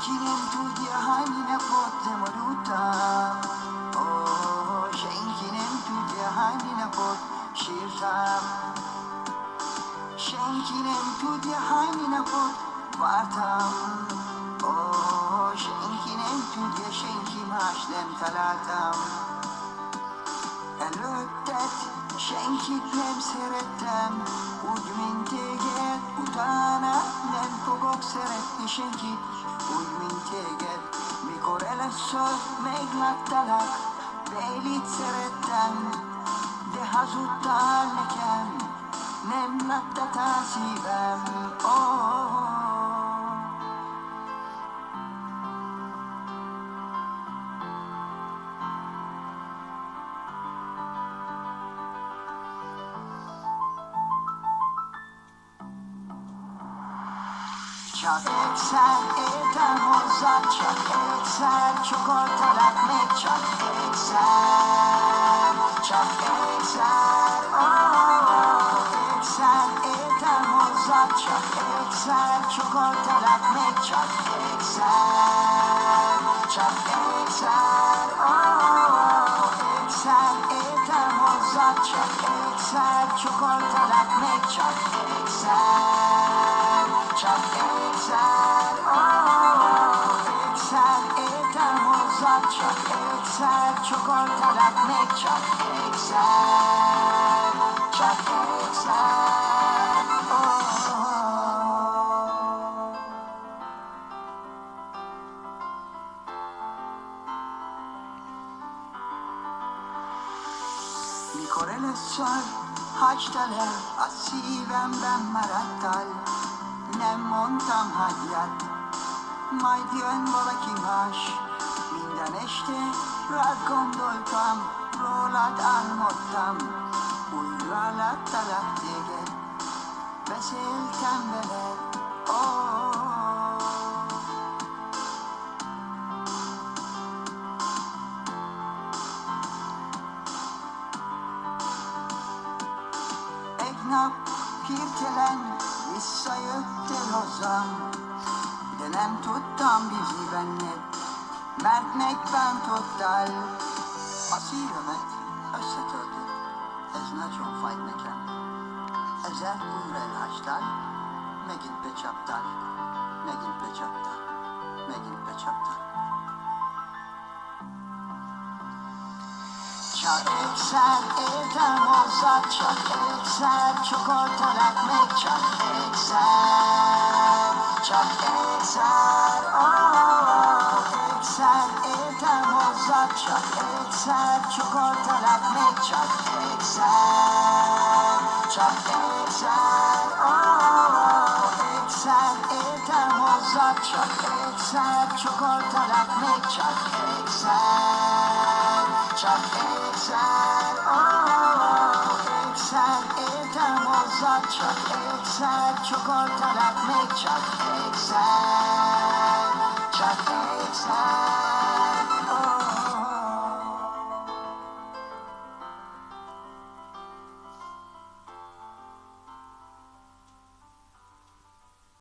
Oh, Siekile drugie haline potem ruta O, şenkinin püge haline pot şirram Şenkinin püge haline pot vartam O, şenkinin püge şenkim haşlem talatam. Előtted senkit nem szerettem Úgy, mint téged, utána nem fogok szeretni senkit Úgy, mint téged, mikor először megláttalak Bélit szerettem, de hazudtál nekem Nem láttad a szívem, oh. Csak egyszer értem hozzá, csak egyszer csokoltalak még csak egyszer, csak egyszer, oh, egyszer értem hozzá, csak egyszer csokoltalak még csak egyszer, csak egyszer, oh, egyszer értem hozzá, csak egyszer csokoltalak még csak egyszer, egyszer értem hozzá, csak egyszer csokoltalak még csak egyszer, csak oh. Mikor először hagytad el, a szívemben maradtál, nem mondtam hagyjad, Maidian morakimash Mindaneshte rakom dolpam Rolat almottam Uyralat talahtege Vesel tembele Oh. Eknap kirkelen Vissayöttel hozam de nem tudtam bízni benned, mert megbántottál. A szívemet összetöltött, ez nagyon fáj nekem. Ezzel újra elhástál, megint becsaptál, megint becsaptál, megint becsaptál. Csak egyszer értem hozzá, csak egyszer csokoltalak még csak egyszer, csak egyszer, oh, egyszer értem hozzá, csak egyszer csokoltalak még csak egyszer, csak egyszer, oh, egyszer értem hozzá, csak egyszer csokoltalak még csak egyszer, csak egyszer, oh, egyszer értem hozzá, csak egyszer csokoltalak még csak egyszer,